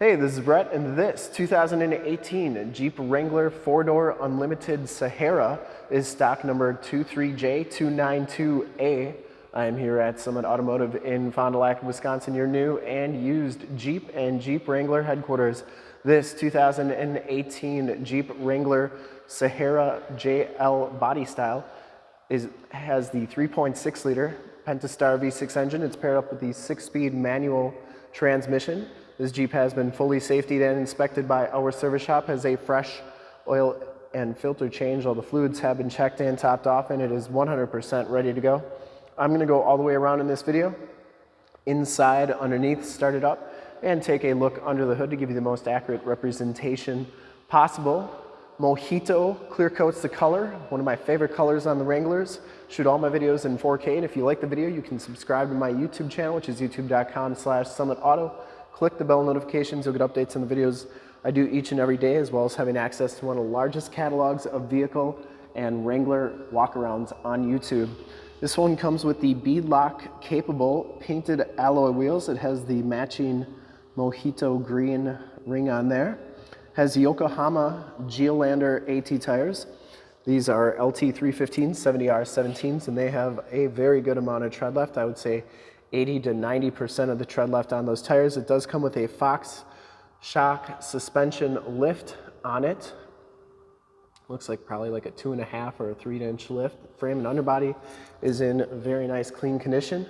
Hey, this is Brett, and this 2018 Jeep Wrangler 4-door Unlimited Sahara is stock number 23J292A. I am here at Summit Automotive in Fond du Lac, Wisconsin, your new and used Jeep and Jeep Wrangler headquarters. This 2018 Jeep Wrangler Sahara JL body style is, has the 3.6 liter Pentastar V6 engine. It's paired up with the six-speed manual transmission. This Jeep has been fully safetied and inspected by our service shop, has a fresh oil and filter change. All the fluids have been checked and topped off and it is 100% ready to go. I'm gonna go all the way around in this video, inside, underneath, start it up, and take a look under the hood to give you the most accurate representation possible. Mojito clear coats the color, one of my favorite colors on the Wranglers. Shoot all my videos in 4K, and if you like the video, you can subscribe to my YouTube channel, which is youtube.com slash summitauto. Click the bell notifications, you'll get updates on the videos I do each and every day, as well as having access to one of the largest catalogs of vehicle and Wrangler walkarounds on YouTube. This one comes with the beadlock capable painted alloy wheels. It has the matching Mojito green ring on there. Has Yokohama Geolandar AT tires. These are LT315 70R17s and they have a very good amount of tread left. I would say 80 to 90% of the tread left on those tires. It does come with a Fox shock suspension lift on it. Looks like probably like a two and a half or a three inch lift. Frame and underbody is in very nice clean condition.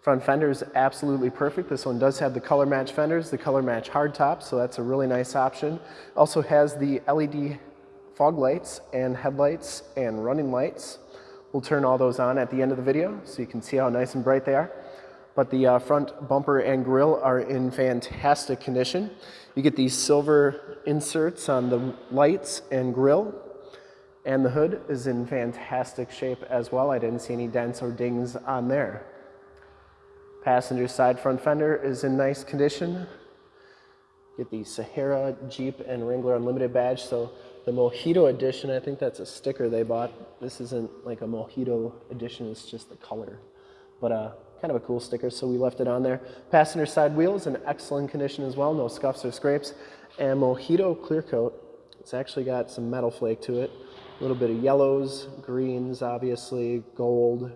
Front fender is absolutely perfect. This one does have the color match fenders, the color match hardtop, so that's a really nice option. Also has the LED fog lights and headlights and running lights. We'll turn all those on at the end of the video so you can see how nice and bright they are but the uh, front bumper and grille are in fantastic condition. You get these silver inserts on the lights and grille, and the hood is in fantastic shape as well. I didn't see any dents or dings on there. Passenger side front fender is in nice condition. Get the Sahara Jeep and Wrangler Unlimited badge. So the Mojito edition, I think that's a sticker they bought. This isn't like a Mojito edition, it's just the color. But uh, kind of a cool sticker, so we left it on there. Passenger side wheels in excellent condition as well, no scuffs or scrapes. And Mojito clear coat, it's actually got some metal flake to it. A little bit of yellows, greens, obviously, gold.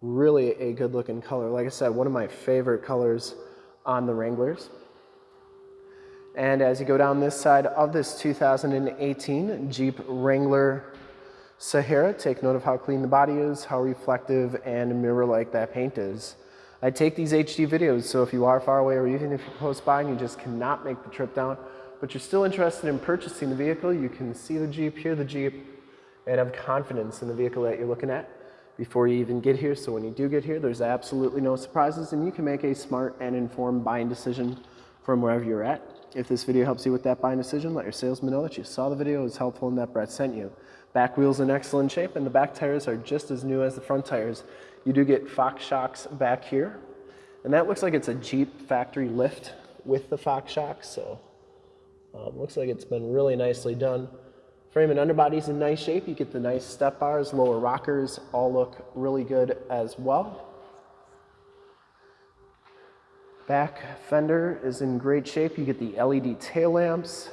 Really a good looking color. Like I said, one of my favorite colors on the Wranglers. And as you go down this side of this 2018 Jeep Wrangler Sahara, take note of how clean the body is, how reflective and mirror-like that paint is. I take these HD videos, so if you are far away or even if you're close by and you just cannot make the trip down, but you're still interested in purchasing the vehicle, you can see the Jeep, hear the Jeep, and have confidence in the vehicle that you're looking at before you even get here. So when you do get here, there's absolutely no surprises and you can make a smart and informed buying decision from wherever you're at. If this video helps you with that buying decision, let your salesman know that you saw the video, was helpful, and that Brett sent you. Back wheel's in excellent shape, and the back tires are just as new as the front tires. You do get Fox shocks back here, and that looks like it's a Jeep factory lift with the Fox shocks, so um, looks like it's been really nicely done. Frame and underbody's in nice shape. You get the nice step bars, lower rockers, all look really good as well. Back fender is in great shape. You get the LED tail lamps,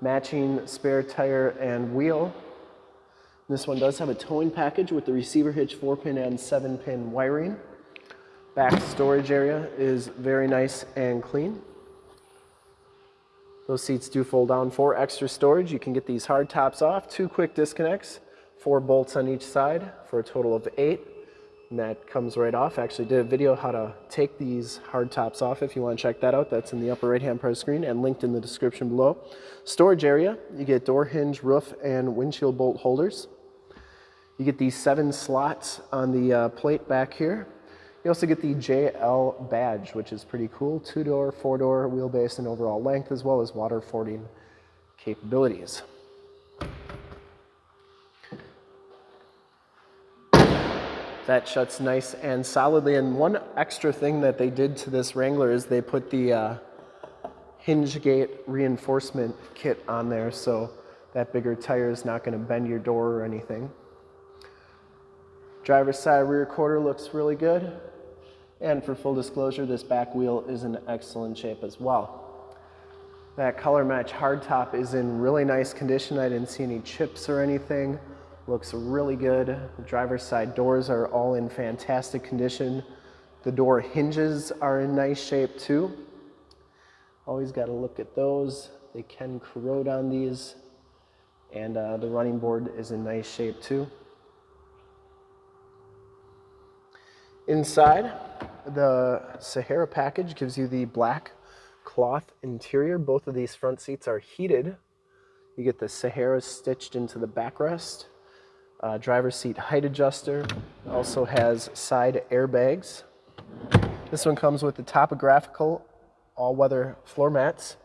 matching spare tire and wheel. This one does have a towing package with the receiver hitch 4-pin and 7-pin wiring. Back storage area is very nice and clean. Those seats do fold down for extra storage. You can get these hard tops off, two quick disconnects, four bolts on each side for a total of eight and that comes right off. I actually did a video how to take these hard tops off if you want to check that out. That's in the upper right hand part of the screen and linked in the description below. Storage area, you get door hinge, roof, and windshield bolt holders. You get these seven slots on the uh, plate back here. You also get the JL badge, which is pretty cool. Two-door, four-door wheelbase and overall length, as well as water fording capabilities. That shuts nice and solidly. And one extra thing that they did to this Wrangler is they put the uh, hinge gate reinforcement kit on there so that bigger tire is not going to bend your door or anything. Driver's side rear quarter looks really good. And for full disclosure, this back wheel is in excellent shape as well. That color match hardtop is in really nice condition. I didn't see any chips or anything. Looks really good. The driver's side doors are all in fantastic condition. The door hinges are in nice shape too. Always got to look at those. They can corrode on these. And uh, the running board is in nice shape too. Inside, the Sahara package gives you the black cloth interior. Both of these front seats are heated. You get the Sahara stitched into the backrest. Uh, driver's seat height adjuster. Also has side airbags. This one comes with the topographical all-weather floor mats,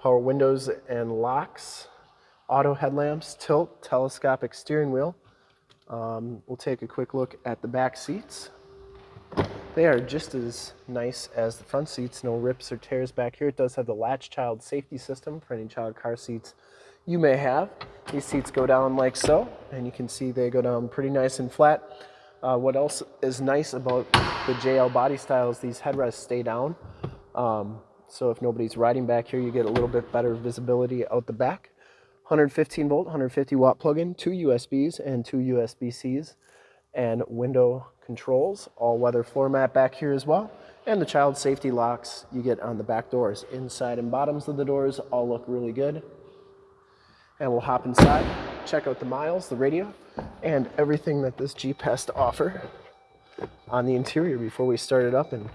power windows and locks, auto headlamps, tilt, telescopic steering wheel. Um, we'll take a quick look at the back seats. They are just as nice as the front seats, no rips or tears back here. It does have the latch child safety system for any child car seats you may have. These seats go down like so, and you can see they go down pretty nice and flat. Uh, what else is nice about the JL body style is these headrests stay down. Um, so if nobody's riding back here, you get a little bit better visibility out the back. 115 volt, 150 watt plug-in, two USBs and two USB-Cs, and window controls, all weather floor mat back here as well, and the child safety locks you get on the back doors. Inside and bottoms of the doors all look really good. And we'll hop inside, check out the miles, the radio, and everything that this Jeep has to offer on the interior before we start it up and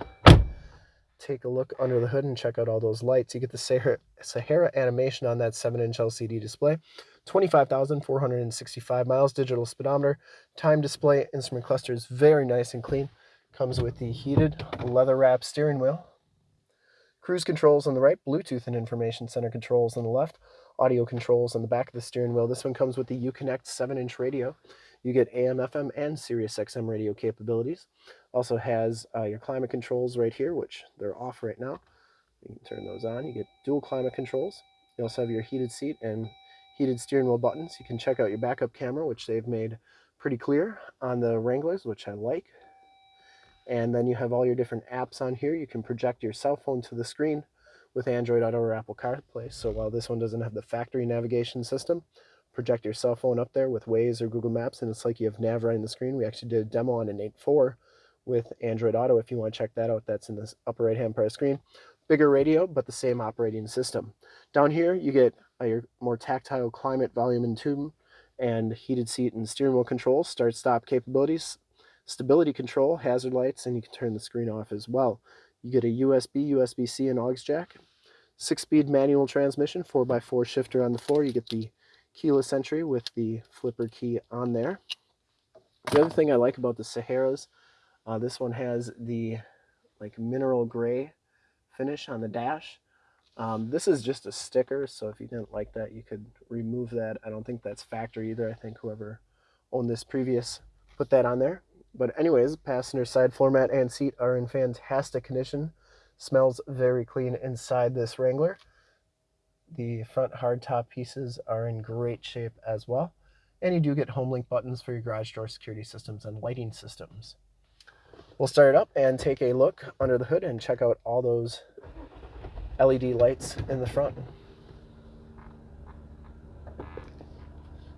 take a look under the hood and check out all those lights. You get the Sahara, Sahara animation on that 7-inch LCD display. 25,465 miles, digital speedometer, time display, instrument cluster is very nice and clean. Comes with the heated leather wrap steering wheel. Cruise controls on the right, Bluetooth and information center controls on the left, audio controls on the back of the steering wheel. This one comes with the Uconnect 7-inch radio. You get AM, FM, and Sirius XM radio capabilities. Also has uh, your climate controls right here, which they're off right now. You can turn those on. You get dual climate controls. You also have your heated seat and heated steering wheel buttons. You can check out your backup camera, which they've made pretty clear on the Wranglers, which I like. And then you have all your different apps on here. You can project your cell phone to the screen with Android Auto or Apple CarPlay. So while this one doesn't have the factory navigation system, project your cell phone up there with Waze or Google Maps, and it's like you have nav right in the screen. We actually did a demo on an 8.4 with Android Auto. If you want to check that out, that's in the upper right-hand part of the screen. Bigger radio, but the same operating system. Down here, you get uh, your more tactile climate, volume, and tune, and heated seat and steering wheel controls, start-stop capabilities, stability control, hazard lights, and you can turn the screen off as well. You get a USB, USB-C, and aux jack. Six-speed manual transmission, 4x4 shifter on the floor. You get the keyless entry with the flipper key on there. The other thing I like about the Saharas, uh, this one has the like mineral gray finish on the dash. Um, this is just a sticker, so if you didn't like that, you could remove that. I don't think that's factory either. I think whoever owned this previous put that on there. But anyways, passenger side floor mat and seat are in fantastic condition. Smells very clean inside this Wrangler. The front hardtop pieces are in great shape as well. And you do get home link buttons for your garage door security systems and lighting systems. We'll start it up and take a look under the hood and check out all those LED lights in the front.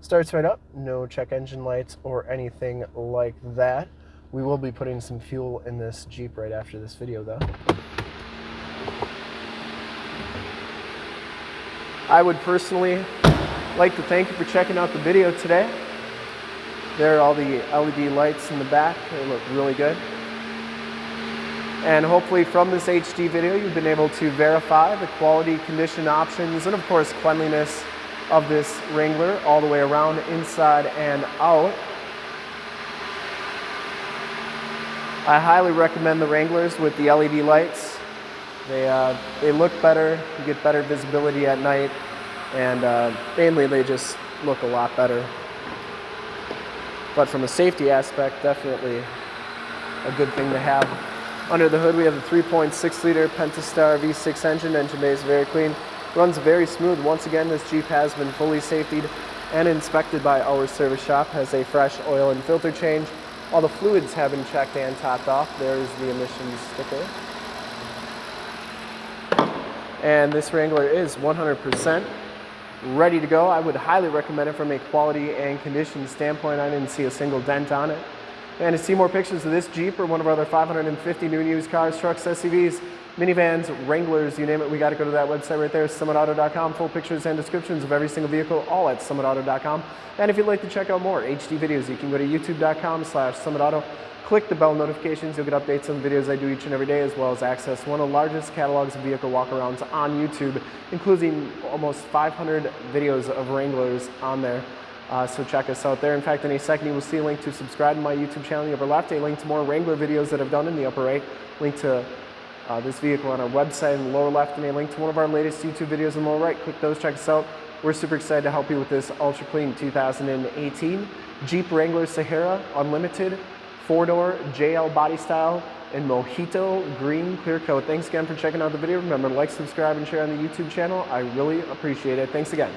Starts right up, no check engine lights or anything like that. We will be putting some fuel in this Jeep right after this video though. I would personally like to thank you for checking out the video today. There are all the LED lights in the back. They look really good. And hopefully from this HD video, you've been able to verify the quality, condition options, and of course cleanliness of this Wrangler all the way around, inside and out. I highly recommend the Wranglers with the LED lights. They, uh, they look better, you get better visibility at night, and uh, mainly they just look a lot better. But from a safety aspect, definitely a good thing to have. Under the hood, we have the 3.6 liter Pentastar V6 engine. Engine bay is very clean. Runs very smooth. Once again, this Jeep has been fully safetied and inspected by our service shop. Has a fresh oil and filter change. All the fluids have been checked and topped off. There's the emissions sticker. And this Wrangler is 100% ready to go. I would highly recommend it from a quality and condition standpoint. I didn't see a single dent on it. And to see more pictures of this Jeep or one of our other 550 new and used cars, trucks, SUVs, minivans, Wranglers, you name it, we got to go to that website right there, summitauto.com. Full pictures and descriptions of every single vehicle, all at summitauto.com. And if you'd like to check out more HD videos, you can go to youtube.com slash summitauto. Click the bell notifications, you'll get updates on videos I do each and every day, as well as access one of the largest catalogs of vehicle walkarounds on YouTube, including almost 500 videos of Wranglers on there. Uh, so check us out there. In fact, in a second, you will see a link to subscribe to my YouTube channel in the upper left, a link to more Wrangler videos that I've done in the upper right, link to uh, this vehicle on our website in the lower left, and a link to one of our latest YouTube videos in the lower right. Click those, check us out. We're super excited to help you with this ultra clean 2018 Jeep Wrangler Sahara Unlimited four-door JL body style in Mojito green clear coat. Thanks again for checking out the video. Remember to like, subscribe, and share on the YouTube channel. I really appreciate it. Thanks again.